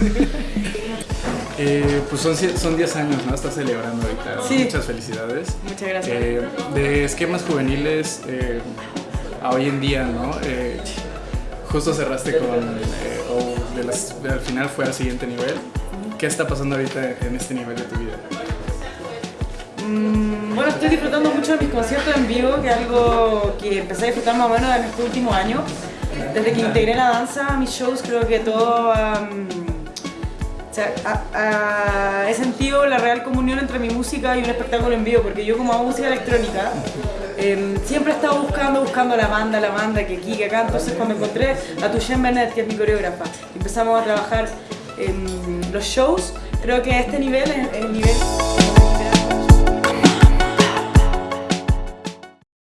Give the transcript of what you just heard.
Eh, pues son, son 10 años, ¿no? Estás celebrando ahorita. Sí. Muchas felicidades. Muchas gracias. Eh, de esquemas juveniles eh, a hoy en día, ¿no? Eh, justo cerraste con, o de las, de al final fue al siguiente nivel. ¿Qué está pasando ahorita en este nivel de tu vida? Mm, bueno, estoy disfrutando mucho de mis conciertos en vivo, que es algo que empecé a disfrutar más o menos en este último año. Desde que integré la danza a mis shows, creo que todo o sea, he sentido la real comunión entre mi música y un espectáculo en vivo, porque yo como hago música electrónica, em, siempre he estado buscando, buscando la banda, la banda, que aquí, que acá, entonces cuando encontré a Tushen Bennett, que es mi coreógrafa, empezamos a trabajar en los shows, creo que este nivel es el nivel